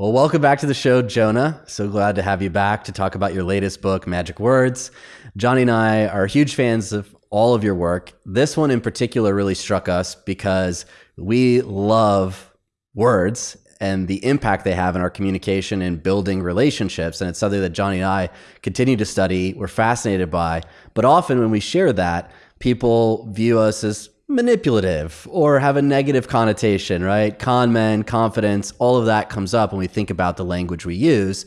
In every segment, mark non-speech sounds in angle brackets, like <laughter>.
Well, welcome back to the show, Jonah. So glad to have you back to talk about your latest book, Magic Words. Johnny and I are huge fans of all of your work. This one in particular really struck us because we love words and the impact they have in our communication and building relationships. And it's something that Johnny and I continue to study, we're fascinated by. But often when we share that, people view us as manipulative or have a negative connotation, right? Con men, confidence, all of that comes up when we think about the language we use.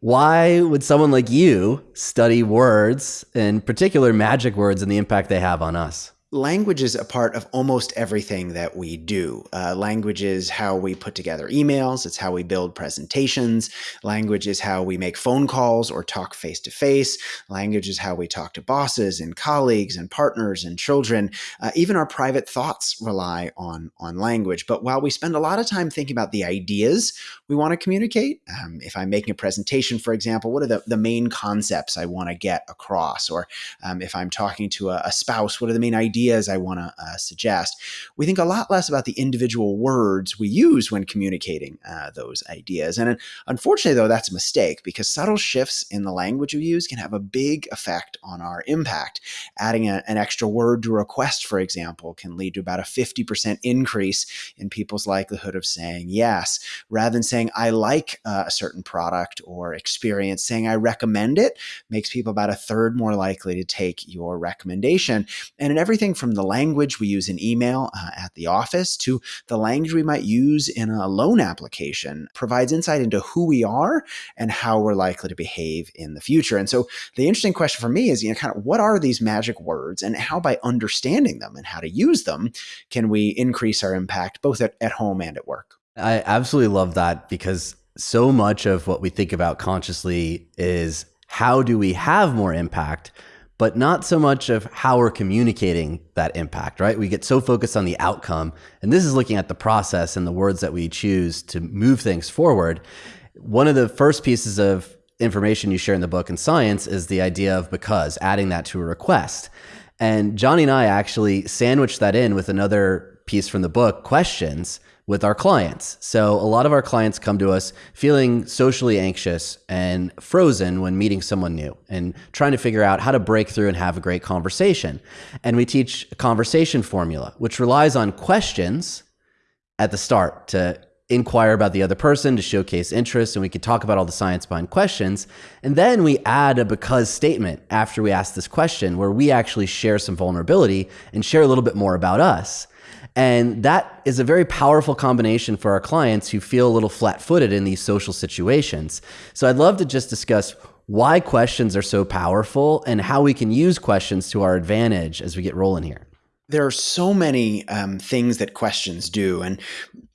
Why would someone like you study words, in particular magic words, and the impact they have on us? Language is a part of almost everything that we do. Uh, language is how we put together emails, it's how we build presentations. Language is how we make phone calls or talk face to face. Language is how we talk to bosses and colleagues and partners and children. Uh, even our private thoughts rely on, on language. But while we spend a lot of time thinking about the ideas we want to communicate, um, if I'm making a presentation, for example, what are the, the main concepts I want to get across? Or um, if I'm talking to a, a spouse, what are the main ideas? Ideas I want to uh, suggest. We think a lot less about the individual words we use when communicating uh, those ideas. And unfortunately, though, that's a mistake because subtle shifts in the language we use can have a big effect on our impact. Adding a, an extra word to a request, for example, can lead to about a 50% increase in people's likelihood of saying yes. Rather than saying, I like uh, a certain product or experience, saying, I recommend it makes people about a third more likely to take your recommendation. And in everything everything from the language we use in email uh, at the office to the language we might use in a loan application provides insight into who we are and how we're likely to behave in the future. And so the interesting question for me is, you know, kind of what are these magic words and how by understanding them and how to use them can we increase our impact both at, at home and at work? I absolutely love that because so much of what we think about consciously is how do we have more impact but not so much of how we're communicating that impact, right? We get so focused on the outcome. And this is looking at the process and the words that we choose to move things forward. One of the first pieces of information you share in the book in science is the idea of because, adding that to a request. And Johnny and I actually sandwiched that in with another piece from the book, questions, with our clients. So a lot of our clients come to us feeling socially anxious and frozen when meeting someone new and trying to figure out how to break through and have a great conversation. And we teach a conversation formula, which relies on questions at the start to inquire about the other person, to showcase interest, and we can talk about all the science behind questions. And then we add a because statement after we ask this question where we actually share some vulnerability and share a little bit more about us. And that is a very powerful combination for our clients who feel a little flat footed in these social situations. So I'd love to just discuss why questions are so powerful and how we can use questions to our advantage as we get rolling here there are so many um, things that questions do. And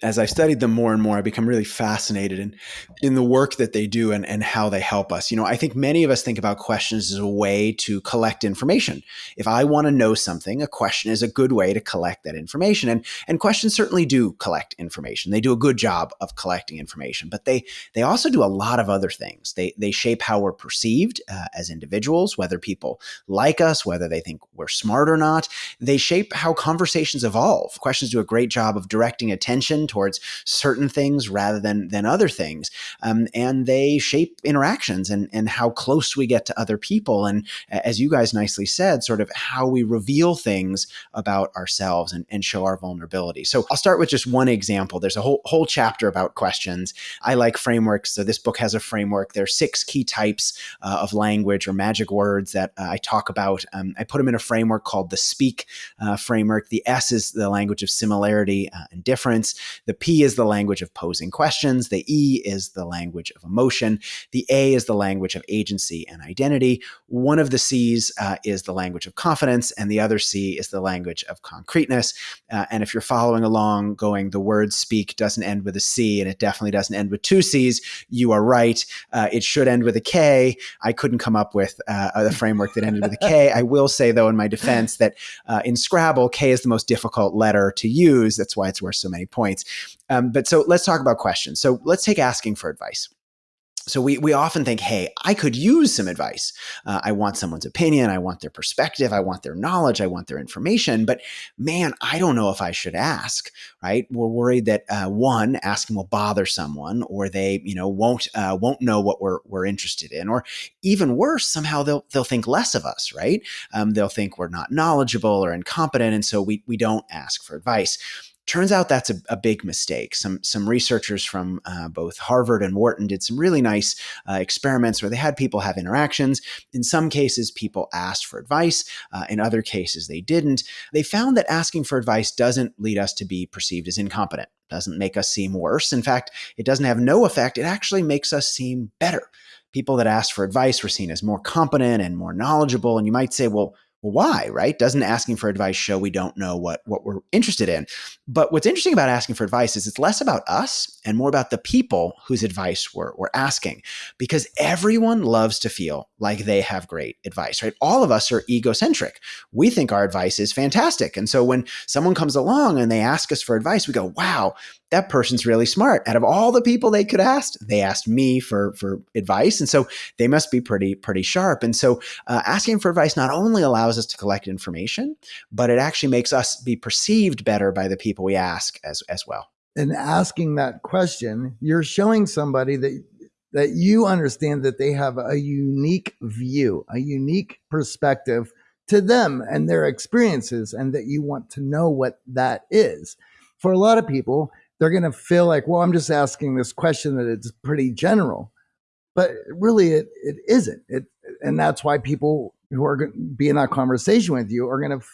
as i've studied them more and more, I become really fascinated in, in the work that they do and, and how they help us. You know, I think many of us think about questions as a way to collect information. If I want to know something, a question is a good way to collect that information. And, and questions certainly do collect information. They do a good job of collecting information, but they, they also do a lot of other things. They, they shape how we're perceived uh, as individuals, whether people like us, whether they think we're smart or not. They shape how conversations evolve. Questions do a great job of directing attention towards certain things rather than than other things, um, and they shape interactions and and how close we get to other people, and as you guys nicely said, sort of how we reveal things about ourselves and, and show our vulnerability. So I'll start with just one example. There's a whole whole chapter about questions. I like frameworks, so this book has a framework. There are six key types uh, of language or magic words that uh, I talk about. Um, I put them in a framework called the Speak uh, framework. The S is the language of similarity uh, and difference. The P is the language of posing questions. The E is the language of emotion. The A is the language of agency and identity. One of the C's uh, is the language of confidence, and the other C is the language of concreteness. Uh, and if you're following along, going, the word speak doesn't end with a C, and it definitely doesn't end with two C's, you are right. Uh, it should end with a K. I couldn't come up with uh, a framework that ended with a K. I will say, though, in my defense, that uh, in Scrabble, K is the most difficult letter to use. That's why it's worth so many points. Um, but so let's talk about questions. So let's take asking for advice. So we, we often think, hey, I could use some advice. Uh, I want someone's opinion. I want their perspective. I want their knowledge. I want their information. But man, I don't know if I should ask, right? We're worried that uh, one, asking will bother someone or they, you know, won't, uh, won't know what we're, we're interested in. Or even worse, somehow they'll, they'll think less of us, right? Um, they'll think we're not knowledgeable or incompetent. And so we, we don't ask for advice. Turns out that's a, a, big mistake. Some some researchers from uh, both Harvard and Wharton did some really nice uh, experiments where they had people have interactions. In some cases, people asked for advice. Uh, in other cases, they didn't. They found that asking for advice doesn't lead us to be perceived as incompetent. Doesn't make us seem worse. In fact, it doesn't have no effect. It actually makes us seem better. People that asked for advice were seen as more competent and more knowledgeable. And you might say, well, well, why, right? Doesn't asking for advice show we don't know what, what we're interested in? But what's interesting about asking for advice is it's less about us and more about the people whose advice we're, we're asking, because everyone loves to feel like they have great advice, right? All of us are egocentric. We think our advice is fantastic. And so when someone comes along and they ask us for advice, we go, wow, that person's really smart. Out of all the people they could ask, they asked me for for advice, and so they must be pretty pretty sharp. And so, uh, asking for advice not only allows us to collect information, but it actually makes us be perceived better by the people we ask as as well. And asking that question, you're showing somebody that that you understand that they have a unique view, a unique perspective to them and their experiences, and that you want to know what that is. For a lot of people, they're going to feel like, well, I'm just asking this question that it's pretty general, but really it, it isn't. It, and that's why people who are going to be in that conversation with you are going to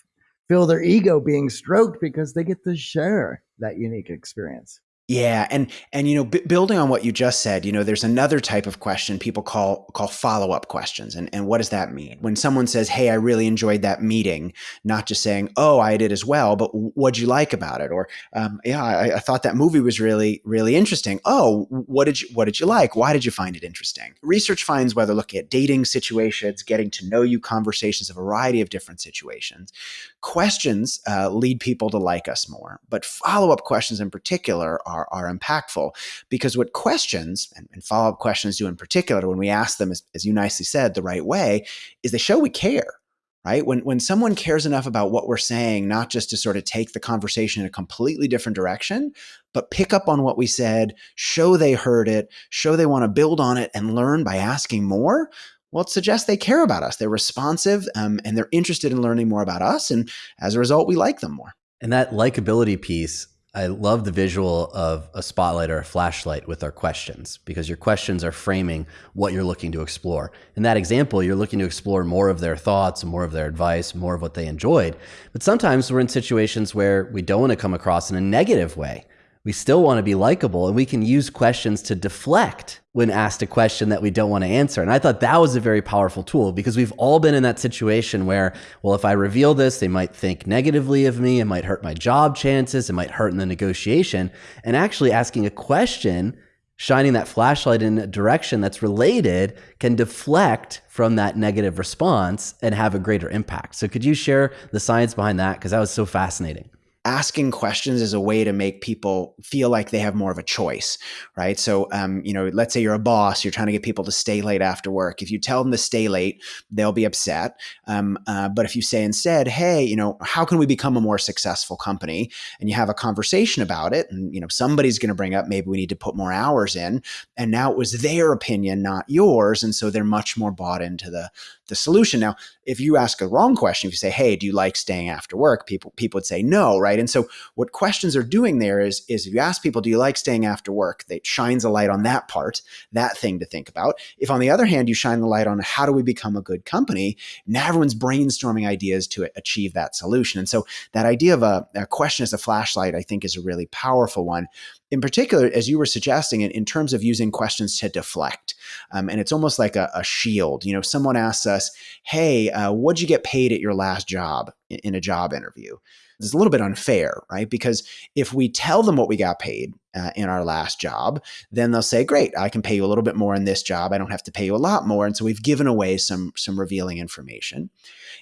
feel their ego being stroked because they get to share that unique experience. Yeah, and and you know, building on what you just said, you know, there's another type of question people call call follow up questions, and and what does that mean? When someone says, "Hey, I really enjoyed that meeting," not just saying, "Oh, I did as well," but what'd you like about it? Or, um, "Yeah, I, I, thought that movie was really really interesting." Oh, what did you what did you like? Why did you find it interesting? Research finds whether looking at dating situations, getting to know you conversations, a variety of different situations, questions uh, lead people to like us more, but follow up questions in particular are are, are impactful because what questions and, and follow up questions do in particular, when we ask them, as, as you nicely said, the right way, is they show we care right? When when someone cares enough about what we're saying, not just to sort of take the conversation in a completely different direction, but pick up on what we said, show they heard it, show they want to build on it and learn by asking more. Well, it suggests they care about us. They're responsive um, and they're interested in learning more about us. And as a result, we like them more. And that likability piece I love the visual of a spotlight or a flashlight with our questions because your questions are framing what you're looking to explore. In that example, you're looking to explore more of their thoughts, more of their advice, more of what they enjoyed. But sometimes we're in situations where we don't want to come across in a negative way we still want to be likable and we can use questions to deflect when asked a question that we don't want to answer. And I thought that was a very powerful tool because we've all been in that situation where, well, if I reveal this, they might think negatively of me. It might hurt my job chances. It might hurt in the negotiation. And actually asking a question, shining that flashlight in a direction that's related can deflect from that negative response and have a greater impact. So could you share the science behind that? Because that was so fascinating asking questions is a way to make people feel like they have more of a choice, right? So, um, you know, let's say you're a boss, you're trying to get people to stay late after work. If you tell them to stay late, they'll be upset. Um, uh, but if you say instead, hey, you know, how can we become a more successful company? And you have a conversation about it, and, you know, somebody's going to bring up maybe we need to put more hours in. And now it was their opinion, not yours. And so they're much more bought into the, the solution. Now, if you ask a wrong question, if you say, "Hey, do you like staying after work?" people people would say no, right? And so what questions are doing there is is if you ask people, "Do you like staying after work?" That shines a light on that part, that thing to think about. If on the other hand you shine the light on how do we become a good company, now everyone's brainstorming ideas to achieve that solution. And so that idea of a, a question as a flashlight, I think, is a really powerful one in particular, as you were suggesting, in, in terms of using questions to deflect. Um, and it's almost like a, a, shield. You know, someone asks us, Hey, uh, what'd you get paid at your last job in, in, a job interview? It's a little bit unfair, right? Because if we tell them what we got paid uh, in our last job, then they'll say, Great, I can pay you a little bit more in this job. I don't have to pay you a lot more. And so we've given away some, some revealing information.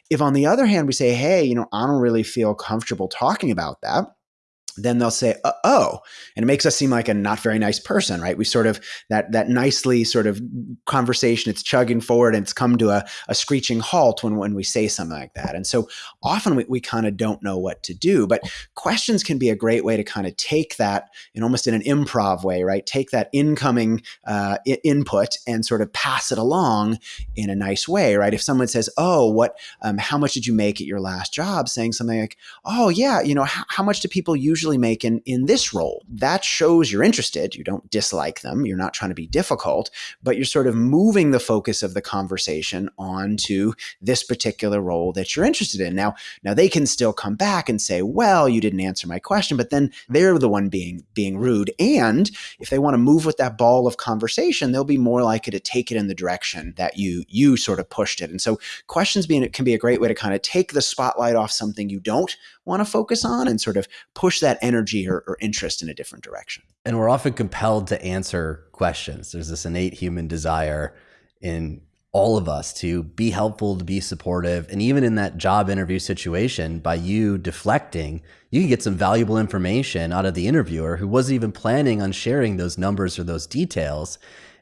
If on the other hand, we say, Hey, you know, I don't really feel comfortable talking about that then they'll say, "Oh," and it makes us seem like a not very nice person, right? We sort of that that nicely sort of conversation. It's chugging forward, and it's come to a, a screeching halt when when we say something like that. And so often we, we kind of don't know what to do. But questions can be a great way to kind of take that in almost in an improv way, right? Take that incoming uh, I- input and sort of pass it along in a nice way, right? If someone says, "Oh, what? Um, how much did you make at your last job?" Saying something like, "Oh, yeah, you know, how much do people usually?" Usually make in, in this role. That shows you're interested. You don't dislike them. You're not trying to be difficult, but you're sort of moving the focus of the conversation onto this particular role that you're interested in. Now, now they can still come back and say, well, you didn't answer my question, but then they're the one being being rude. And if they want to move with that ball of conversation, they'll be more likely to take it in the direction that you you sort of pushed it. And so questions being can be a great way to kind of take the spotlight off something you don't want to focus on and sort of push that energy or, or, interest in a different direction. And we're often compelled to answer questions. There's this innate human desire in all of us to be helpful, to be supportive. And even in that job interview situation, by you deflecting, you can get some valuable information out of the interviewer who wasn't even planning on sharing those numbers or those details.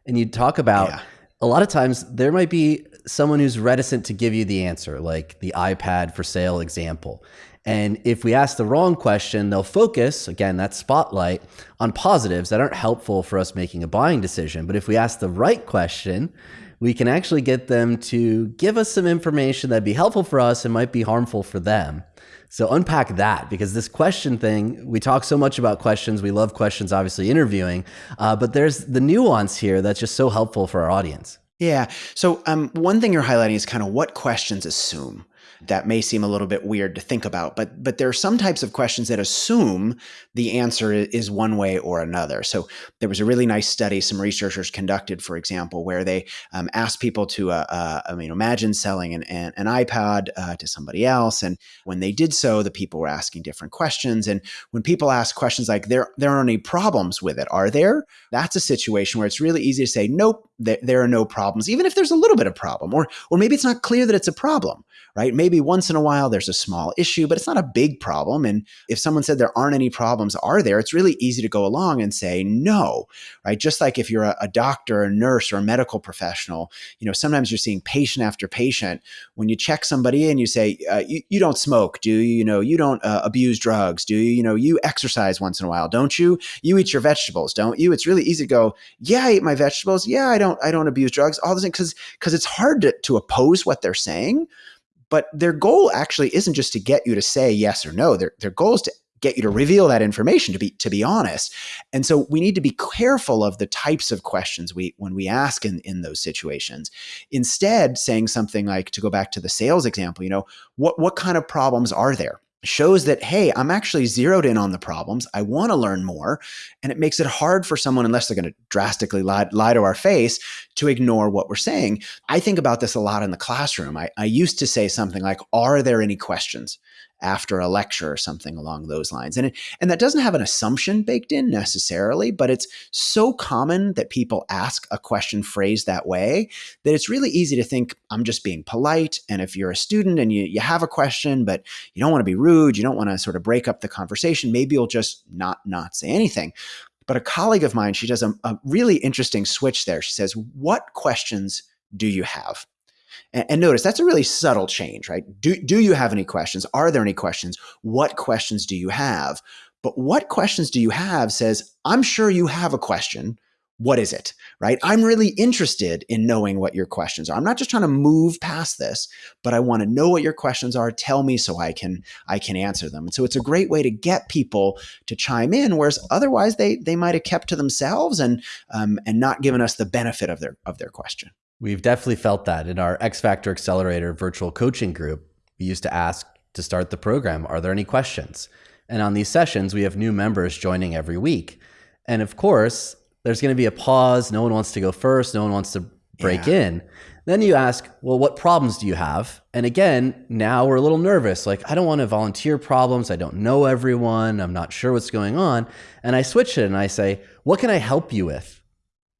And you talk about yeah. a lot of times there might be someone who's reticent to give you the answer, like the iPad for sale example. And if we ask the wrong question, they'll focus, again, that spotlight, on positives that aren't helpful for us making a buying decision. But if we ask the right question, we can actually get them to give us some information that'd be helpful for us and might be harmful for them. So unpack that because this question thing, we talk so much about questions. We love questions, obviously interviewing, uh, but there's the nuance here that's just so helpful for our audience. Yeah. So um, one thing you're highlighting is kind of what questions assume that may seem a little bit weird to think about but but there are some types of questions that assume the answer is one way or another. So there was a really nice study some researchers conducted for example where they um, asked people to uh, uh, I mean imagine selling an, an, an iPad uh, to somebody else and when they did so the people were asking different questions and when people ask questions like there there are any problems with it are there? that's a situation where it's really easy to say nope there, there are no problems even if there's a little bit of problem or or maybe it's not clear that it's a problem right maybe once in a while there's a small issue, but it's not a big problem. And if someone said there aren't any problems, are there? It's really easy to go along and say no, right? Just like if you're a, a doctor, a nurse, or a medical professional, you know, sometimes you're seeing patient after patient. When you check somebody and you say, uh, you, you, don't smoke, do you? You know, you don't uh, abuse drugs, do you? You know, you exercise once in a while, don't you? You eat your vegetables, don't you? It's really easy to go, yeah, I eat my vegetables. Yeah, I don't, I don't abuse drugs. All things because because it's hard to, to oppose what they're saying. But their goal actually isn't just to get you to say yes or no. Their, their goal is to get you to reveal that information to be to be honest. And so we need to be careful of the types of questions we when we ask in in those situations. Instead saying something like to go back to the sales example you know what what kind of problems are there shows that, hey, I'm actually zeroed in on the problems. I want to learn more. And it makes it hard for someone, unless they're going to drastically lie, lie, to our face, to ignore what we're saying. I think about this a lot in the classroom. I, I used to say something like, Are there any questions? After a lecture or something along those lines. And it, and that doesn't have an assumption baked in necessarily, but it's so common that people ask a question phrased that way that it's really easy to think I'm just being polite. And if you're a student and you, you have a question, but you don't want to be rude, you don't want to sort of break up the conversation, maybe you'll just not not say anything. But a colleague of mine, she does a, a really interesting switch there. She says, What questions do you have? And, and, notice that's a really subtle change, right? Do, do you have any questions? Are there any questions? What questions do you have? But what questions do you have says, I'm sure you have a question. What is it? Right? I'm really interested in knowing what your questions are. I'm not just trying to move past this, but I want to know what your questions are. Tell me so I can I can answer them. And so it's a great way to get people to chime in, whereas otherwise they they might have kept to themselves and um, and not given us the benefit of their of their question. We've definitely felt that in our X Factor Accelerator virtual coaching group. We used to ask to start the program, are there any questions? And on these sessions, we have new members joining every week. And of course, there's going to be a pause. No one wants to go first. No one wants to break yeah. in. Then you ask, well, what problems do you have? And again, now we're a little nervous. Like, I don't want to volunteer problems. I don't know everyone. I'm not sure what's going on. And I switch it and I say, what can I help you with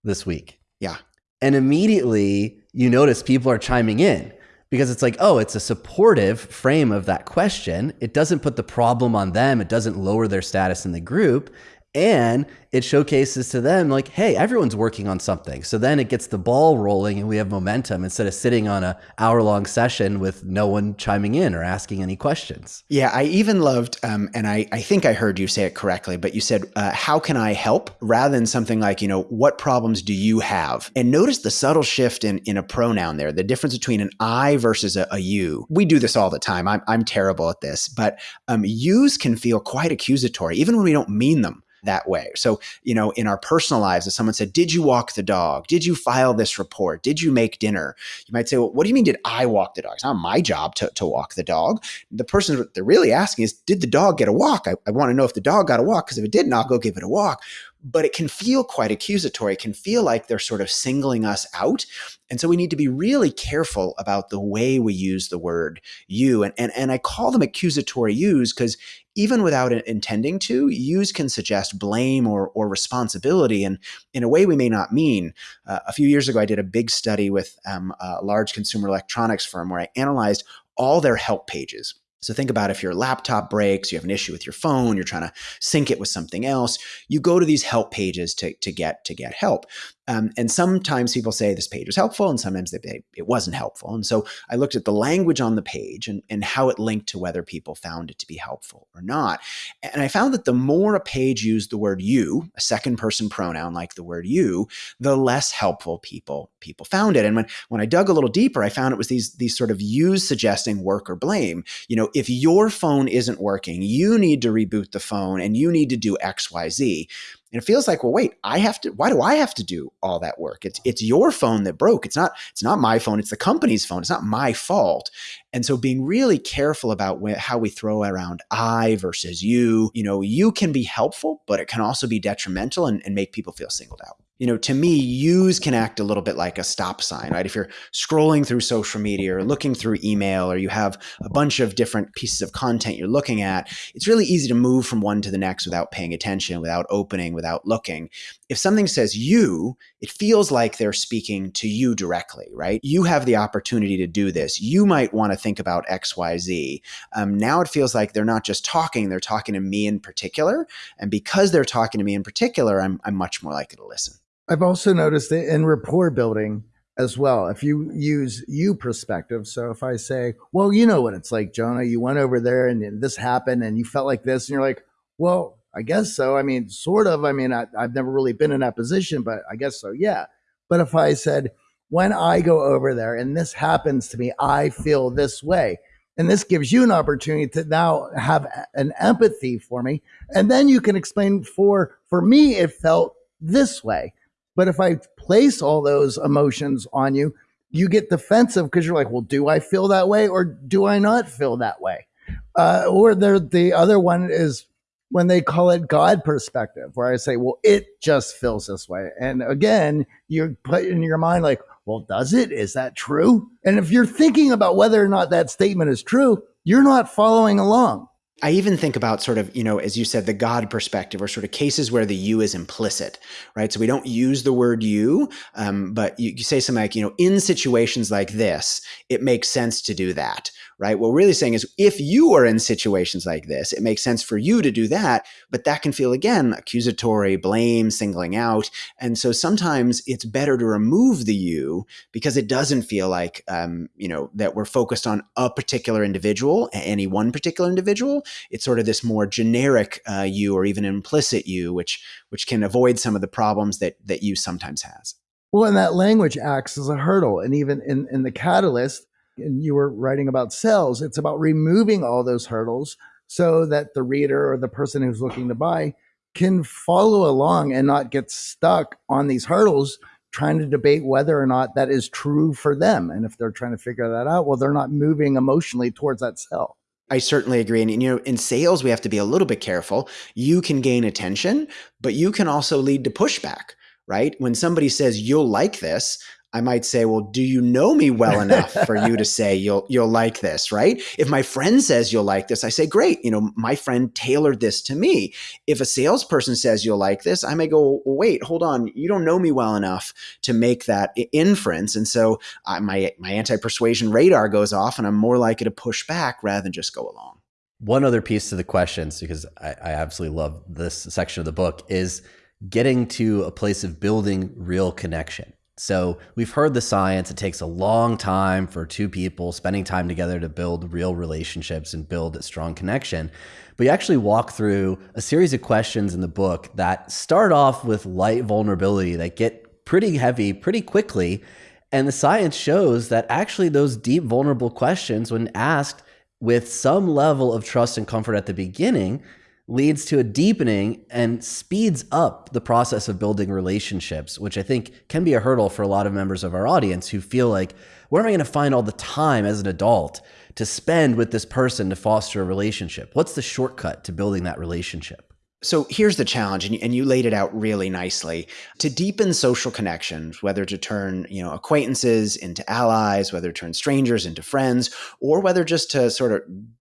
this week? Yeah. And immediately you notice people are chiming in. because it's like, oh, it's a supportive frame of that question. It doesn't put the problem on them, it doesn't lower their status in the group and it showcases to them like hey everyone's working on something. So then it gets the ball rolling and we have momentum instead of sitting on a hour long session with no one chiming in or asking any questions. Yeah i even loved um, and I, I think i heard you say it correctly but you said uh, how can i help? Rather than something like you know what problems do you have? And notice the subtle shift in, in a pronoun there the difference between an i versus a, a you. We do this all the time. I'm, I'm terrible at this but um, yous can feel quite accusatory even when we don't mean them that way. So, you know, in our personal lives, if someone said, Did you walk the dog? Did you file this report? Did you make dinner? You might say, Well, what do you mean, did I walk the dog? It's not my job to, to walk the dog. The person they're really asking is, Did the dog get a walk? I, I want to know if the dog got a walk because if it didn't, I'll go give it a walk but it can feel quite accusatory. It can feel like they're sort of singling us out. And so we need to be really careful about the way we use the word you. And, and, and I call them accusatory use because even without intending to, use can suggest blame or, or responsibility and in a way we may not mean. Uh, a few years ago, I did a big study with um, a large consumer electronics firm where I analyzed all their help pages so think about if your laptop breaks, you have an issue with your phone, you're trying to sync it with something else, you go to these help pages to, to get to get help. Um, and sometimes people say this page was helpful, and sometimes they say it wasn't helpful. And so I looked at the language on the page and, and how it linked to whether people found it to be helpful or not. And I found that the more a page used the word you, a second person pronoun like the word you, the less helpful people people found it. And when, when I dug a little deeper, I found it was these, these sort of yous suggesting work or blame. You know, if your phone isn't working, you need to reboot the phone and you need to do X, Y, Z. And it feels like, well, wait, I have to. Why do I have to do all that work? It's it's your phone that broke. It's not it's not my phone. It's the company's phone. It's not my fault. And so, being really careful about wh- how we throw around I versus you. You know, you can be helpful, but it can also be detrimental and, and make people feel singled out you know, to me, use can act a little bit like a stop sign, right? If you're scrolling through social media or looking through email or you have a bunch of different pieces of content you're looking at, it's really easy to move from one to the next without paying attention, without opening, without looking. If something says you, it feels like they're speaking to you directly, right? You have the opportunity to do this. You might want to think about X, Y, Z. Um, now it feels like they're not just talking, they're talking to me in particular. And because they're talking to me in particular, I'm, I'm much more likely to listen. I've also noticed it in rapport building as well. If you use you perspective, so if I say, "Well, you know what it's like, Jonah. You went over there and this happened, and you felt like this," and you're like, "Well, I guess so. I mean, sort of. I mean, I, I've never really been in that position, but I guess so. Yeah." But if I said, "When I go over there and this happens to me, I feel this way," and this gives you an opportunity to now have an empathy for me, and then you can explain for for me, it felt this way but if I place all those emotions on you, you get defensive because you're like, well, do I feel that way or do I not feel that way? Uh, or there, the other one is when they call it God perspective, where I say, well, it just feels this way. And again, you're put in your mind, like, well, does it? Is that true? And if you're thinking about whether or not that statement is true, you're not following along. I even think about sort of, you know, as you said, the God perspective or sort of cases where the you is implicit, right? So we don't use the word you, um, but you, you say something like, you know, in situations like this, it makes sense to do that, right? What we're really saying is if you are in situations like this, it makes sense for you to do that, but that can feel again accusatory, blame, singling out. And so sometimes it's better to remove the you because it doesn't feel like, um, you know, that we're focused on a particular individual, any one particular individual. It's sort of this more generic uh, you or even implicit you, which which can avoid some of the problems that that you sometimes has. Well, and that language acts as a hurdle. And even in, in the catalyst, and you were writing about sales, it's about removing all those hurdles so that the reader or the person who's looking to buy can follow along and not get stuck on these hurdles trying to debate whether or not that is true for them. And if they're trying to figure that out, well, they're not moving emotionally towards that sell. I certainly agree. And, you know, in sales, we have to be a little bit careful. You can gain attention, but you can also lead to pushback, right? When somebody says, you'll like this, I might say, well, do you know me well enough for you to say <laughs> you'll you'll like this, right? If my friend says you'll like this, I say, great. You know, my friend tailored this to me. If a salesperson says you'll like this, I may go, well, wait, hold on, you don't know me well enough to make that inference, and so uh, my my anti persuasion radar goes off, and I'm more likely to push back rather than just go along. One other piece to the questions, because I, I absolutely love this section of the book, is getting to a place of building real connection. So we've heard the science. It takes a long time for two people spending time together to build real relationships and build a strong connection. But you actually walk through a series of questions in the book that start off with light vulnerability that get pretty heavy pretty quickly. And the science shows that actually those deep, vulnerable questions, when asked with some level of trust and comfort at the beginning, leads to a deepening and speeds up the process of building relationships, which I think can be a hurdle for a lot of members of our audience who feel like, where am I going to find all the time as an adult to spend with this person to foster a relationship? What's the shortcut to building that relationship? So here's the challenge, and you laid it out really nicely. To deepen social connections, whether to turn you know acquaintances into allies, whether to turn strangers into friends, or whether just to sort of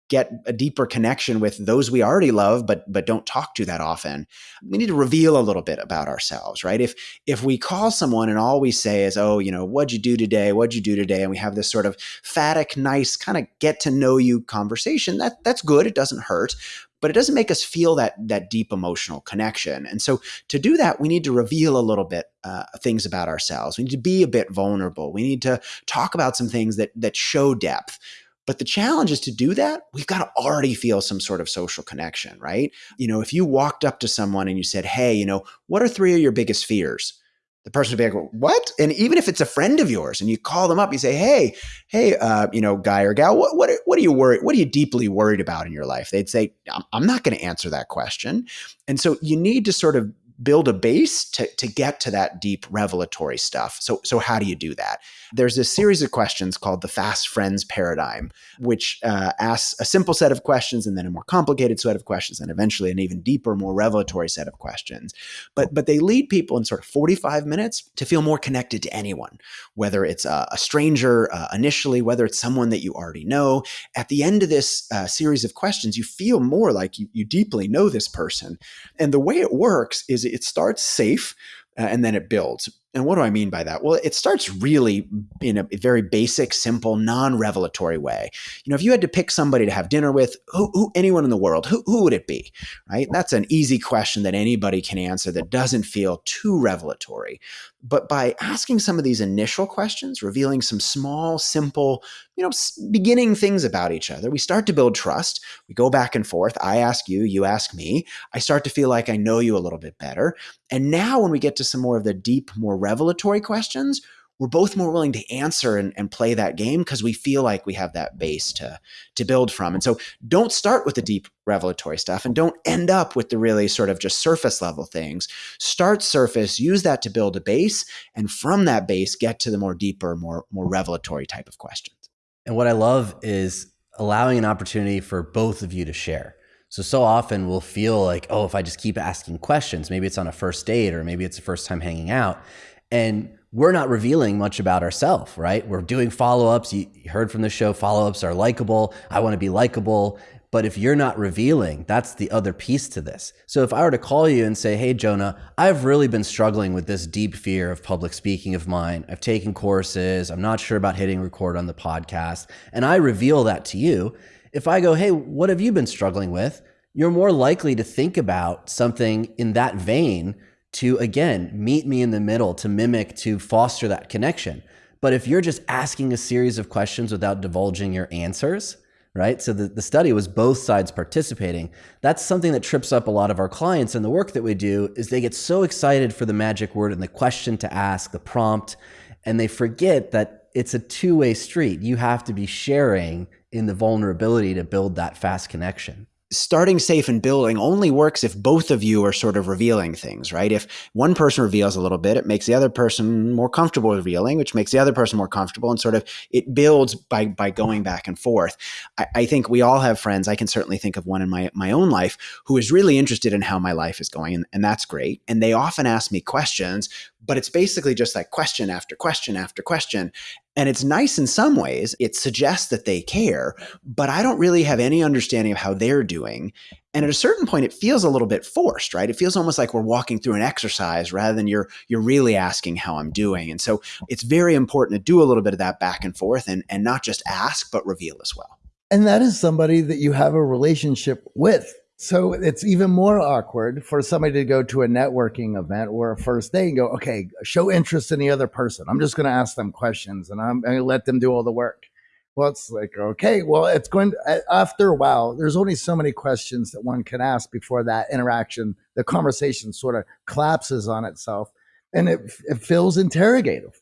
get a deeper connection with those we already love but but don't talk to that often we need to reveal a little bit about ourselves right if if we call someone and all we say is oh you know what'd you do today what'd you do today and we have this sort of phatic nice kind of get to know you conversation that that's good it doesn't hurt but it doesn't make us feel that that deep emotional connection. And so to do that, we need to reveal a little bit uh, things about ourselves. We need to be a bit vulnerable. We need to talk about some things that that show depth. But the challenge is to do that, we've got to already feel some sort of social connection, right? You know, if you walked up to someone and you said, Hey, you know, what are three of your biggest fears? The person would be like, What? And even if it's a friend of yours and you call them up, you say, Hey, hey, uh, you know, guy or gal, what, what, what are you worried? What are you deeply worried about in your life? They'd say, I'm, not going to answer that question. And so you need to sort of build a base to, to get to that deep revelatory stuff. So, so how do you do that? There's a series of questions called the Fast Friends Paradigm, which uh, asks a simple set of questions and then a more complicated set of questions, and eventually an even deeper, more revelatory set of questions. But but they lead people in sort of 45 minutes to feel more connected to anyone, whether it's a, a stranger uh, initially, whether it's someone that you already know. At the end of this uh, series of questions, you feel more like you, you deeply know this person. And the way it works is it starts safe uh, and then it builds. And what do I mean by that? Well, it starts really in a very basic, simple, non-revelatory way. You know, if you had to pick somebody to have dinner with, who, who anyone in the world, who, who would it be? Right? That's an easy question that anybody can answer that doesn't feel too revelatory. But by asking some of these initial questions, revealing some small, simple, you know, beginning things about each other, we start to build trust. We go back and forth. I ask you, you ask me. I start to feel like I know you a little bit better. And now when we get to some more of the deep, more revelatory questions, we're both more willing to answer and, and play that game because we feel like we have that base to to build from. And so don't start with the deep revelatory stuff and don't end up with the really sort of just surface level things. Start surface, use that to build a base, and from that base, get to the more deeper, more more revelatory type of questions. And what I love is allowing an opportunity for both of you to share. So, so often we'll feel like, oh, if I just keep asking questions, maybe it's on a first date or maybe it's the first time hanging out. And we're not revealing much about ourselves, right? We're doing follow ups. You heard from the show, follow ups are likable. I want to be likable. But if you're not revealing, that's the other piece to this. So if I were to call you and say, Hey, Jonah, I've really been struggling with this deep fear of public speaking of mine. I've taken courses. I'm not sure about hitting record on the podcast. And I reveal that to you, if I go, hey, what have you been struggling with? You're more likely to think about something in that vein to, again, meet me in the middle, to mimic, to foster that connection. But if you're just asking a series of questions without divulging your answers, right? So the, the study was both sides participating. That's something that trips up a lot of our clients and the work that we do is they get so excited for the magic word and the question to ask, the prompt, and they forget that it's a two-way street. You have to be sharing in the vulnerability to build that fast connection. Starting safe and building only works if both of you are sort of revealing things, right? If one person reveals a little bit, it makes the other person more comfortable revealing, which makes the other person more comfortable, and sort of it builds by by going back and forth. I, I think we all have friends. I can certainly think of one in my my own life who is really interested in how my life is going, and, and that's great. And they often ask me questions, but it's basically just like question after question after question. And it's nice in some ways. It suggests that they care, but I don't really have any understanding of how they're doing. And at a certain point, it feels a little bit forced, right? It feels almost like we're walking through an exercise rather than you're you're really asking how I'm doing. And so it's very important to do a little bit of that back and forth and, and not just ask, but reveal as well. And that is somebody that you have a relationship with. So it's even more awkward for somebody to go to a networking event or a first day and go, okay, show interest in the other person. I'm just going to ask them questions and I'm going to let them do all the work. Well, it's like, okay, well, it's going to, after a while, there's only so many questions that one can ask before that interaction, the conversation sort of collapses on itself and it, it feels interrogative.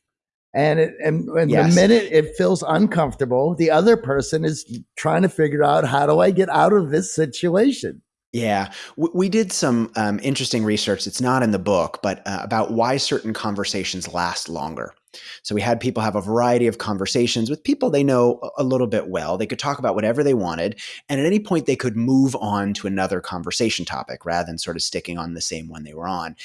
And it, and, and yes. the minute it feels uncomfortable, the other person is trying to figure out how do I get out of this situation? Yeah, we did some um, interesting research. It's not in the book, but uh, about why certain conversations last longer. So we had people have a variety of conversations with people they know a little bit well. They could talk about whatever they wanted, and at any point they could move on to another conversation topic rather than sort of sticking on the same one they were on.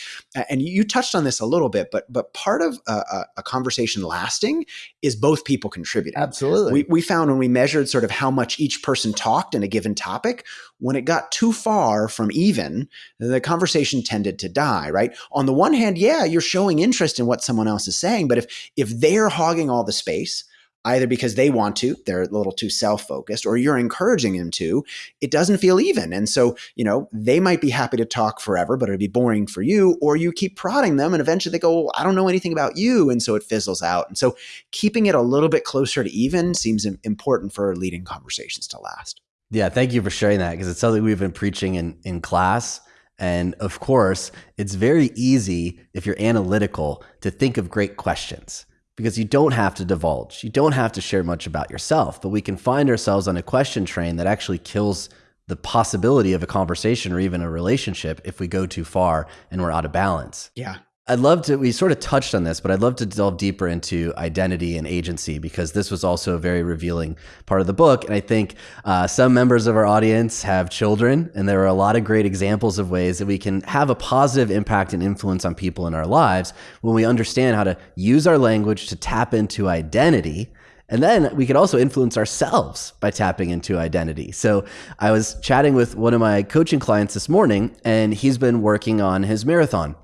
And you touched on this a little bit, but but part of a, a conversation lasting is both people contributing. Absolutely. We, we found when we measured sort of how much each person talked in a given topic, when it got too far from even, the conversation tended to die, right? On the one hand, yeah, you're showing interest in what someone else is saying, but if if they're hogging all the space, either because they want to, they're a little too self-focused, or you're encouraging them to, it doesn't feel even. And so, you know, they might be happy to talk forever, but it'd be boring for you, or you keep prodding them and eventually they go, well, I don't know anything about you. And so it fizzles out. And so keeping it a little bit closer to even seems important for leading conversations to last. Yeah, thank you for sharing that because it's something we've been preaching in, in class. And of course, it's very easy if you're analytical to think of great questions because you don't have to divulge. You don't have to share much about yourself, but we can find ourselves on a question train that actually kills the possibility of a conversation or even a relationship if we go too far and we're out of balance. Yeah. I'd love to, we sort of touched on this, but I'd love to delve deeper into identity and agency because this was also a very revealing part of the book. And I think uh, some members of our audience have children, and there are a lot of great examples of ways that we can have a positive impact and influence on people in our lives when we understand how to use our language to tap into identity. And then we could also influence ourselves by tapping into identity. So I was chatting with one of my coaching clients this morning, and he's been working on his marathon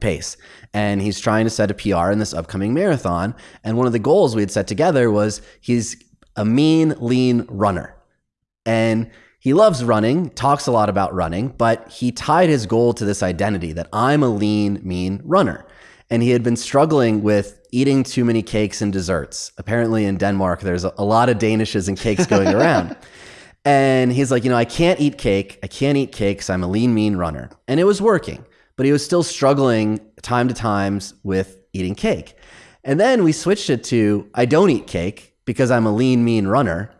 pace. And he's trying to set a PR in this upcoming marathon. And one of the goals we had set together was he's a mean, lean runner. And he loves running, talks a lot about running, but he tied his goal to this identity that I'm a lean, mean runner. And he had been struggling with eating too many cakes and desserts. Apparently, in Denmark, there's a lot of Danishes and cakes going <laughs> around. and he's like, you know, I can't eat cake. I can't eat cakes. I'm a lean, mean runner. And it was working but he was still struggling time to times with eating cake. And then we switched it to I don't eat cake because I'm a lean, mean runner.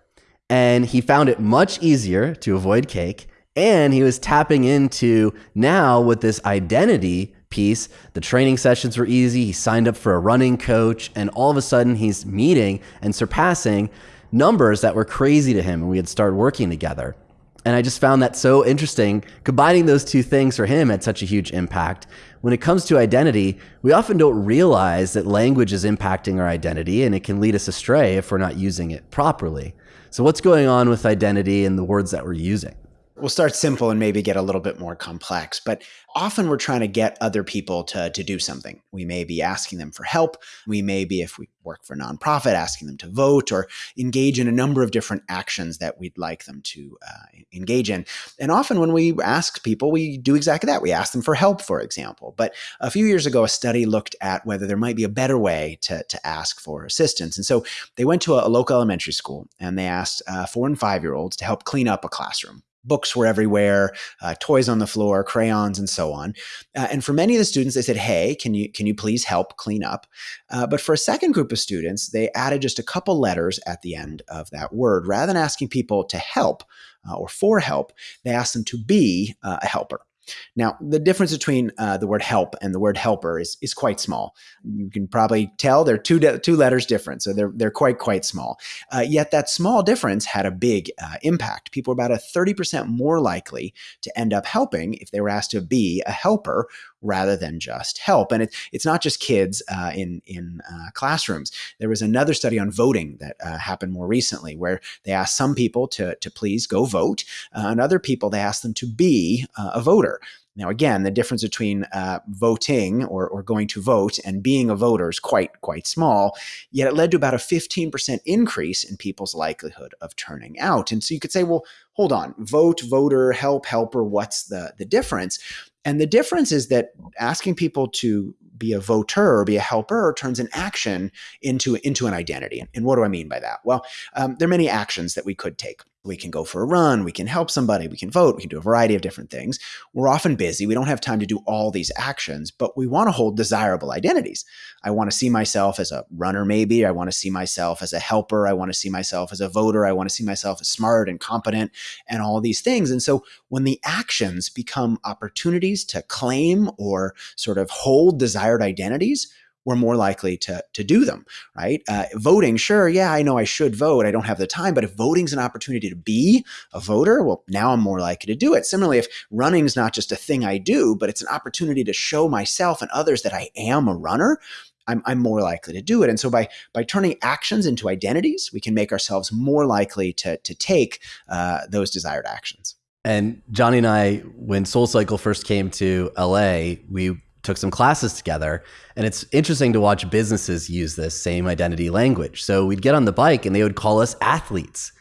And he found it much easier to avoid cake. And he was tapping into now with this identity piece. The training sessions were easy. He signed up for a running coach. And all of a sudden, he's meeting and surpassing numbers that were crazy to him. And we had started working together. And I just found that so interesting. Combining those two things for him had such a huge impact. When it comes to identity, we often don't realize that language is impacting our identity and it can lead us astray if we're not using it properly. So, what's going on with identity and the words that we're using? We'll start simple and maybe get a little bit more complex, but often we're trying to get other people to, to do something. We may be asking them for help. We may be, if we work for a nonprofit, asking them to vote or engage in a number of different actions that we'd like them to uh, engage in. And often when we ask people, we do exactly that. We ask them for help, for example. But a few years ago, a study looked at whether there might be a better way to, to ask for assistance. And so they went to a, a local elementary school and they asked uh, four and five year olds to help clean up a classroom books were everywhere, uh, toys on the floor, crayons, and so on. Uh, and for many of the students, they said, "Hey, can you can you please help clean up?" Uh, but for a second group of students, they added just a couple letters at the end of that word, rather than asking people to help uh, or for help. They asked them to be uh, a helper. Now, the difference between uh, the word help and the word helper is, is quite small. You can probably tell they're two, de- two letters different, so they're, they're quite, quite small. Uh, yet that small difference had a big uh, impact. People were about a 30% more likely to end up helping if they were asked to be a helper rather than just help. And it, it's not just kids uh, in, in uh, classrooms. There was another study on voting that uh, happened more recently where they asked some people to, to please go vote, and other people they asked them to be a voter. Now, again, the difference between uh, voting or, or going to vote and being a voter is quite quite small. Yet it led to about a 15% increase in people's likelihood of turning out. And so you could say, well, hold on, vote, voter, help, helper. What's the the difference? And the difference is that asking people to be a voter or be a helper turns an action into into an identity. And what do I mean by that? Well, um, there are many actions that we could take. We can go for a run, we can help somebody, we can vote, we can do a variety of different things. We're often busy. We don't have time to do all these actions, but we want to hold desirable identities. I want to see myself as a runner, maybe. I want to see myself as a helper. I want to see myself as a voter. I want to see myself as smart and competent and all these things. And so when the actions become opportunities to claim or sort of hold desired identities, we're more likely to, to do them, right? Uh, voting, sure, yeah, I know I should vote. I don't have the time, but if voting's an opportunity to be a voter, well, now I'm more likely to do it. Similarly, if running's not just a thing I do, but it's an opportunity to show myself and others that I am a runner, I'm, I'm more likely to do it. And so by by turning actions into identities, we can make ourselves more likely to to take uh, those desired actions. And Johnny and I, when Soul Cycle first came to LA, we took some classes together. And it's interesting to watch businesses use this same identity language. So we'd get on the bike and they would call us athletes.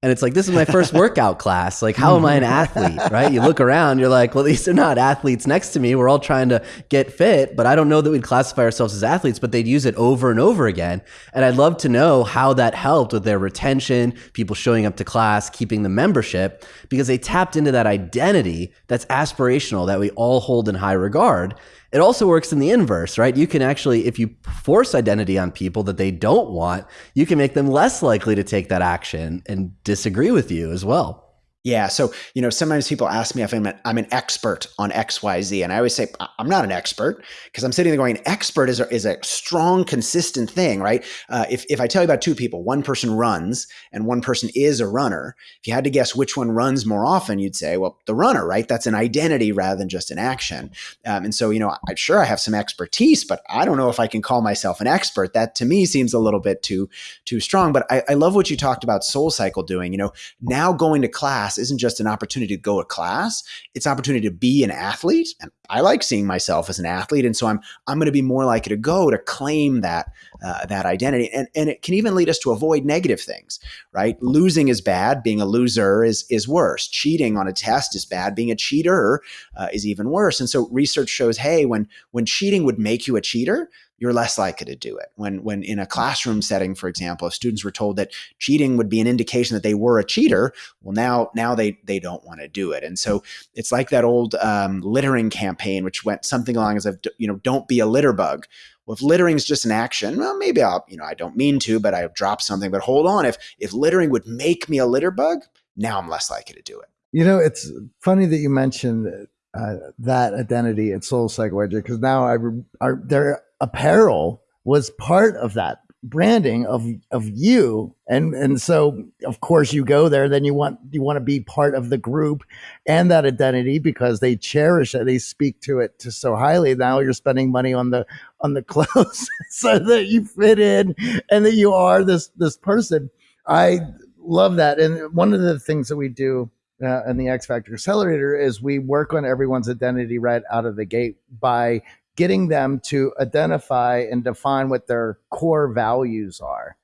And it's like, this is my first workout <laughs> class. Like, how am I an athlete? Right? You look around, you're like, well, these are not athletes next to me. We're all trying to get fit, but I don't know that we'd classify ourselves as athletes, but they'd use it over and over again. And I'd love to know how that helped with their retention, people showing up to class, keeping the membership, because they tapped into that identity that's aspirational that we all hold in high regard. It also works in the inverse, right? You can actually, if you force identity on people that they don't want, you can make them less likely to take that action and disagree with you as well. Yeah. So, you know, sometimes people ask me if I'm, a, I'm an expert on XYZ. And I always say, I'm not an expert because I'm sitting there going, expert is a, is a strong, consistent thing, right? Uh, if, if I tell you about two people, one person runs and one person is a runner, if you had to guess which one runs more often, you'd say, well, the runner, right? That's an identity rather than just an action. Um, and so, you know, I'm sure I have some expertise, but I don't know if I can call myself an expert. That to me seems a little bit too, too strong. But I, I love what you talked about Soul Cycle doing. You know, now going to class isn't just an opportunity to go to class, it's opportunity to be an athlete. And I like seeing myself as an athlete. And so I'm, I'm going to be more likely to go to claim that, uh, that identity. And, and it can even lead us to avoid negative things, right? Losing is bad. Being a loser is, is worse. Cheating on a test is bad. Being a cheater uh, is even worse. And so research shows, hey, when, when cheating would make you a cheater, you're less likely to do it. When, when in a classroom setting, for example, if students were told that cheating would be an indication that they were a cheater, well, now now they they don't want to do it. And so it's like that old um, littering campaign, which went something along as if you know, don't be a litter bug. Well, if littering is just an action, well, maybe I'll you know I don't mean to, but I dropped something. But hold on, if if littering would make me a litter bug, now I'm less likely to do it. You know, it's funny that you mentioned uh, that identity at Soul Cycle because now I, I there apparel was part of that branding of of you. And and so of course you go there then you want you want to be part of the group and that identity because they cherish it they speak to it to so highly. Now you're spending money on the on the <laughs> clothes <laughs> so that you fit in and that you are this this person. I love that. And one of the things that we do uh, in the X Factor Accelerator is we work on everyone's identity right out of the gate by getting them to identify and define what their core values are,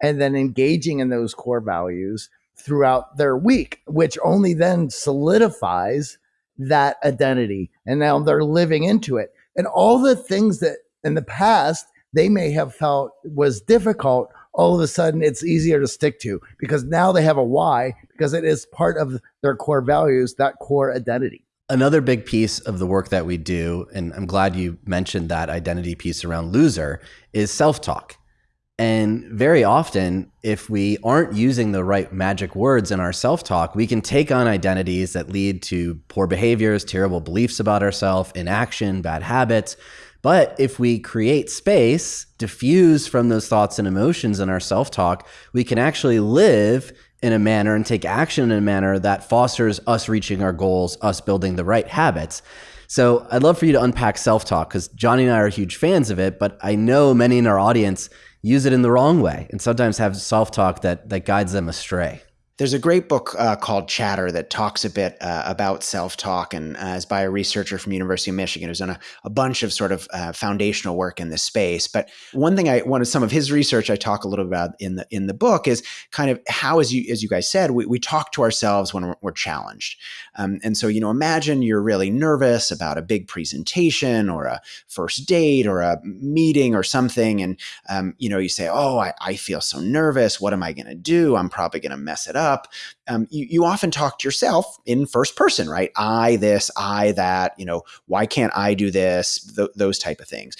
and then engaging in those core values throughout their week, which only then solidifies that identity. And now they're living into it. And all the things that in the past they may have felt was difficult all of a sudden it's easier to stick to because now they have a why because it is part of their core values, that core identity. Another big piece of the work that we do, and I'm glad you mentioned that identity piece around loser, is self talk. And very often, if we aren't using the right magic words in our self talk, we can take on identities that lead to poor behaviors, terrible beliefs about ourselves, inaction, bad habits. But if we create space, diffuse from those thoughts and emotions in our self talk, we can actually live in a manner and take action in a manner that fosters us reaching our goals, us building the right habits. So I'd love for you to unpack self talk because Johnny and I are huge fans of it, but I know many in our audience use it in the wrong way and sometimes have self talk that, that guides them astray. There's a great book uh, called Chatter that talks a bit uh, about self-talk and uh, is by a researcher from University of Michigan who's done a, a bunch of sort of uh, foundational work in this space. But one thing I wanted some of his research I talk a little about in the in the book is kind of how, as you as you guys said, we, we talk to ourselves when we're, we're challenged. Um, and so you know, imagine you're really nervous about a big presentation or a first date or a meeting or something, and um, you know you say, "Oh, I, I feel so nervous. What am I going to do? I'm probably going to mess it up." Up, um, you, you often talk to yourself in first person, right? I this, I that, you know, why can't I do this? Th- those type of things.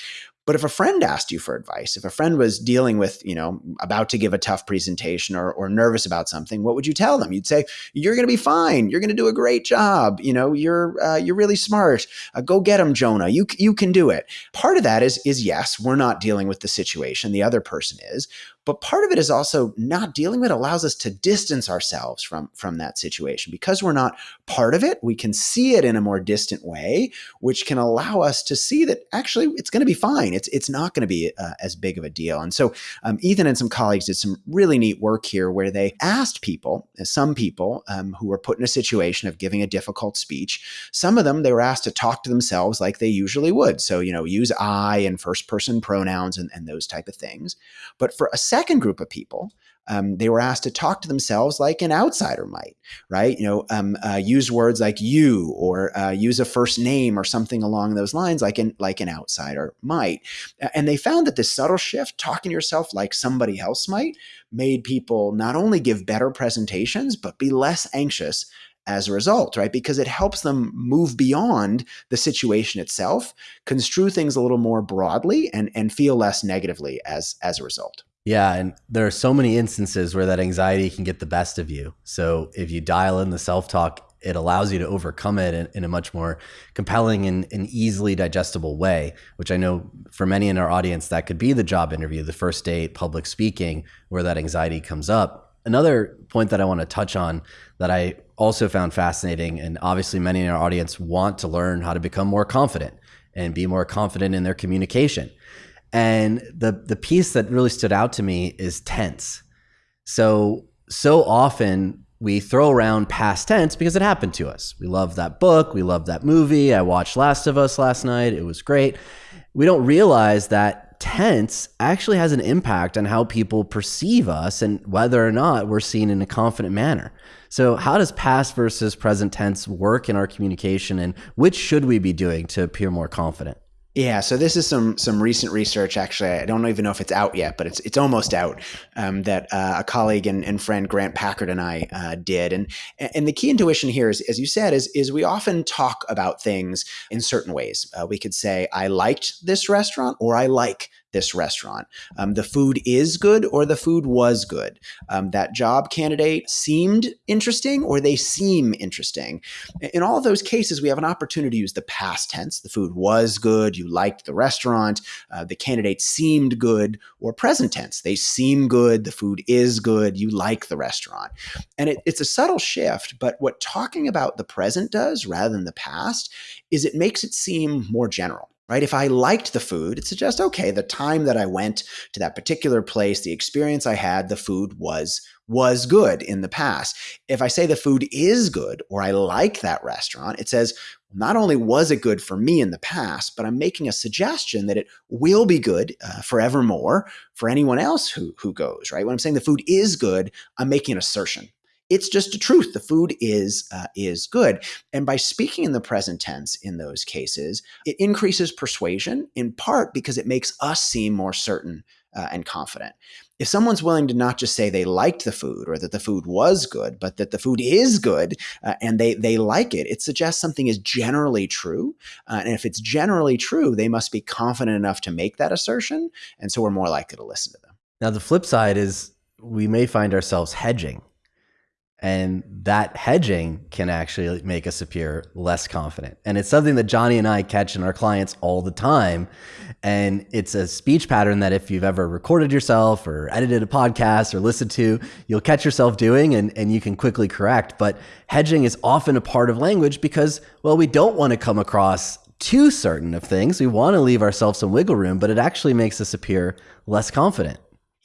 But if a friend asked you for advice, if a friend was dealing with, you know, about to give a tough presentation or, or nervous about something, what would you tell them? You'd say, "You're going to be fine. You're going to do a great job. You know, you're uh, you're really smart. Uh, go get them, Jonah. You you can do it." Part of that is is yes, we're not dealing with the situation. The other person is, but part of it is also not dealing with it allows us to distance ourselves from from that situation. Because we're not part of it we can see it in a more distant way which can allow us to see that actually it's going to be fine. It's it's not going to be uh, as big of a deal. And so um, ethan and some colleagues did some really neat work here where they asked people uh, some people um, who were put in a situation of giving a difficult speech. Some of them they were asked to talk to themselves like they usually would. So you know use i and first person pronouns and, and those type of things. But for a group of people, um, they were asked to talk to themselves like an outsider might, right? You know, um, uh, use words like you or uh, use a first name or something along those lines, like an like an outsider might. And they found that this subtle shift, talking to yourself like somebody else might, made people not only give better presentations but be less anxious as a result, right? Because it helps them move beyond the situation itself, construe things a little more broadly, and and feel less negatively as as a result. Yeah, and there are so many instances where that anxiety can get the best of you. So if you dial in the self talk, it allows you to overcome it in, in a much more compelling and, and, easily digestible way, which I know for many in our audience, that could be the job interview, the first date, public speaking, where that anxiety comes up. Another point that I want to touch on that I also found fascinating, and obviously many in our audience want to learn how to become more confident and be more confident in their communication. And the the piece that really stood out to me is tense. So so often we throw around past tense because it happened to us. We love that book, we love that movie. I watched Last of Us last night. It was great. We don't realize that tense actually has an impact on how people perceive us and whether or not we're seen in a confident manner. So, how does past versus present tense work in our communication and which should we be doing to appear more confident? Yeah, so this is some some recent research. Actually, I don't even know if it's out yet, but it's it's almost out. Um, that uh, a colleague and, and, friend Grant Packard and I uh, did, and and the key intuition here is, as you said, is is we often talk about things in certain ways. Uh, we could say, "I liked this restaurant," or "I like this restaurant. Um, the food is good or the food was good. Um, that job candidate seemed interesting or they seem interesting. In all of those cases, we have an opportunity to use the past tense. The food was good. You liked the restaurant. Uh, the candidate seemed good or present tense. They seem good. The food is good. You like the restaurant. And it, it's a subtle shift, but what talking about the present does rather than the past is it makes it seem more general right? If I liked the food, it suggests, okay, the time that I went to that particular place, the experience I had, the food was was good in the past. If I say the food is good or I like that restaurant, it says not only was it good for me in the past, but I'm making a suggestion that it will be good uh, forevermore for anyone else who who goes, right? When I'm saying the food is good, I'm making an assertion it's just a truth. The food is uh, is good, and by speaking in the present tense in those cases, it increases persuasion in part because it makes us seem more certain uh, and confident. If someone's willing to not just say they liked the food or that the food was good, but that the food is good uh, and they they like it, it suggests something is generally true. Uh, and if it's generally true, they must be confident enough to make that assertion, and so we're more likely to listen to them. Now the flip side is we may find ourselves hedging and that hedging can actually make us appear less confident. And it's something that Johnny and I catch in our clients all the time. And it's a speech pattern that if you've ever recorded yourself or edited a podcast or listened to, you'll catch yourself doing and, and you can quickly correct. But hedging is often a part of language because, well, we don't want to come across too certain of things. We want to leave ourselves some wiggle room, but it actually makes us appear less confident.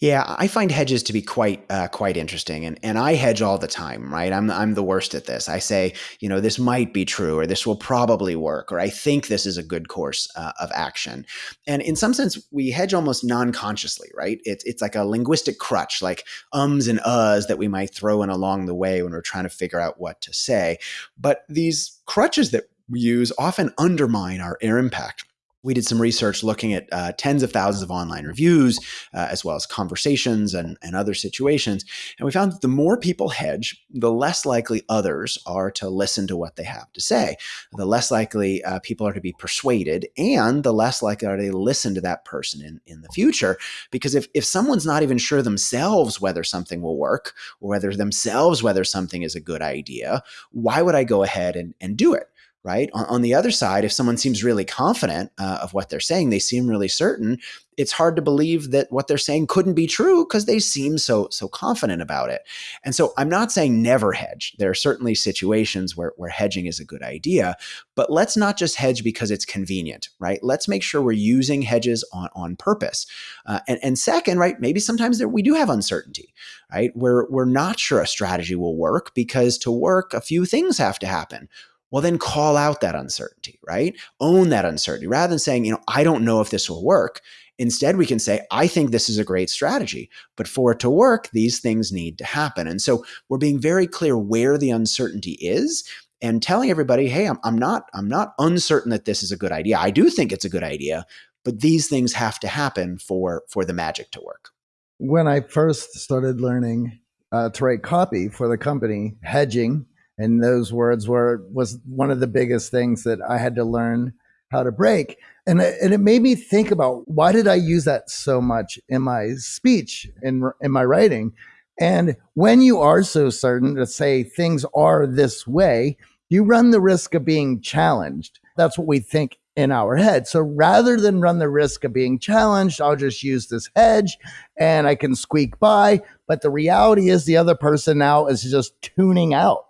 Yeah, I find hedges to be quite uh, quite interesting, and and I hedge all the time, right? I'm I'm the worst at this. I say, you know, this might be true, or this will probably work, or I think this is a good course uh, of action. And in some sense, we hedge almost non-consciously, right? It's it's like a linguistic crutch, like ums and uhs that we might throw in along the way when we're trying to figure out what to say. But these crutches that we use often undermine our air impact we did some research looking at uh, tens of thousands of online reviews, uh, as well as conversations and, and other situations. And we found that the more people hedge, the less likely others are to listen to what they have to say. The less likely uh, people are to be persuaded, and the less likely are they to listen to that person in, in the future. Because if, if someone's not even sure themselves whether something will work, or whether themselves whether something is a good idea, why would I go ahead and, and do it? Right? On, on, the other side, if someone seems really confident uh, of what they're saying, they seem really certain, it's hard to believe that what they're saying couldn't be true because they seem so so confident about it. And so I'm not saying never hedge. There are certainly situations where, where hedging is a good idea, but let's not just hedge because it's convenient, right? Let's make sure we're using hedges on, on purpose. Uh, and, and second, right, maybe sometimes there, we do have uncertainty, right? We're, we're not sure a strategy will work because to work, a few things have to happen well, then call out that uncertainty, right? Own that uncertainty rather than saying, you know, I don't know if this will work. Instead, we can say, I think this is a great strategy, but for it to work, these things need to happen. And so we're being very clear where the uncertainty is and telling everybody, hey, I'm, I'm not, I'm not uncertain that this is a good idea. I do think it's a good idea, but these things have to happen for for the magic to work. When I first started learning uh, to write copy for the company, hedging and those words were was one of the biggest things that I had to learn how to break. And it, and it made me think about why did I use that so much in my speech in in my writing? And when you are so certain to say things are this way, you run the risk of being challenged. That's what we think in our head. So rather than run the risk of being challenged, I'll just use this hedge and I can squeak by. But the reality is the other person now is just tuning out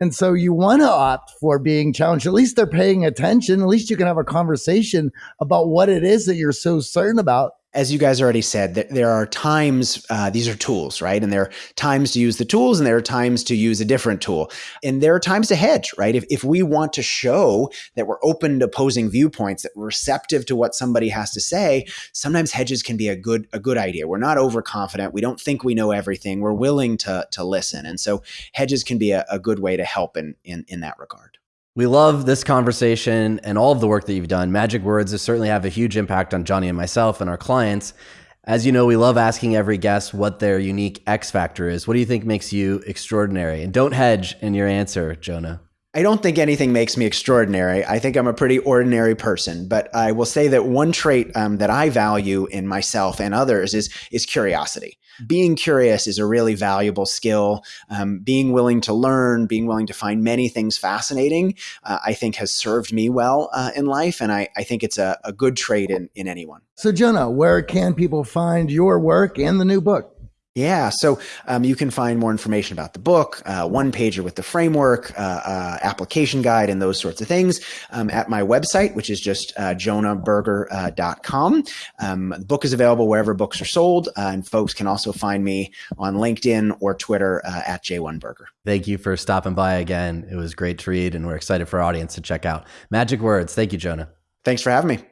and so you want to opt for being challenged. At least they're paying attention. At least you can have a conversation about what it is that you're so certain about as you guys already said, that there are times, uh, these are tools, right? And there are times to use the tools and there are times to use a different tool. And there are times to hedge, right? If, if we want to show that we're open to opposing viewpoints, that we're receptive to what somebody has to say, sometimes hedges can be a good, a good idea. We're not overconfident. We don't think we know everything. We're willing to, to listen. And so hedges can be a, a good way to help in, in, in that regard. We love this conversation and all of the work that you've done. Magic words certainly have a huge impact on Johnny and myself and our clients. As you know, we love asking every guest what their unique X factor is. What do you think makes you extraordinary? And don't hedge in your answer, Jonah. I don't think anything makes me extraordinary. I think I'm a pretty ordinary person, but I will say that one trait um, that I value in myself and others is is curiosity being curious is a really valuable skill. Um, being willing to learn, being willing to find many things fascinating, uh, I think has served me well uh, in life. And I, I think it's a, a good trait in, in anyone. So, Jonah, where can people find your work and the new book? Yeah, so um, you can find more information about the book, uh, one pager with the framework, uh, uh, application guide, and those sorts of things um, at my website, which is just uh, jonahberger.com. Uh, um, the book is available wherever books are sold, uh, and folks can also find me on LinkedIn or Twitter uh, at J1Berger. Thank you for stopping by again. It was great to read, and we're excited for our audience to check out Magic Words. Thank you, Jonah. Thanks for having me.